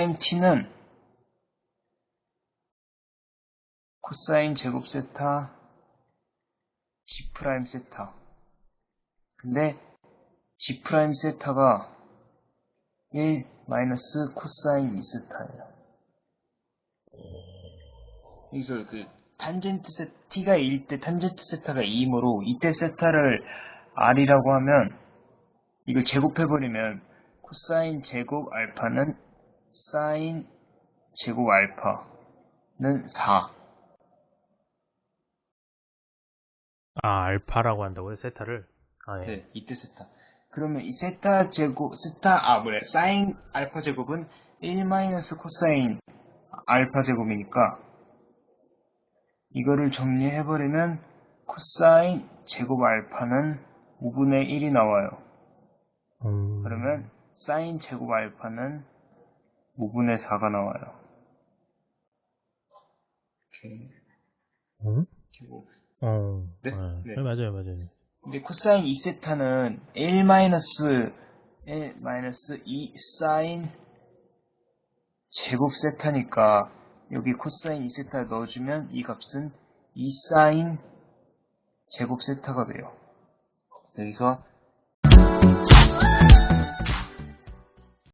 t는 코사인 제곱 세타 G prime 세타 근데 G prime 세타가 1 마이너스 코사인 2세타예요. 여기서 그 탄젠트 세타가 1일 때 탄젠트 세타가 2이므로 이때 세타를 r이라고 하면 이걸 제곱해버리면 코사인 제곱 알파는 사인 제곱 알파는 4 아, 알파라고 한다고요? 세타를? 아, 예. 네, 이때 세타. 그러면 이 세타 제곱, 세타, 아, 뭐래, 사인 알파 제곱은 1 마이너스 코사인 알파 제곱이니까, 이거를 정리해버리면, 코사인 제곱 알파는 5분의 1이 나와요. 음, 그러면, 사인 제곱 알파는 5분의 4가 나와요. 이렇게, 음? 그리고, 어, 네? 아, 네. 네, 맞아요, 맞아요. 근데 코사인 2세타는 1 마이너스 1 마이너스 2 사인 제곱 세타니까 여기 코사인 2세타 넣어주면 이 값은 2 사인 제곱 세타가 돼요. 여기서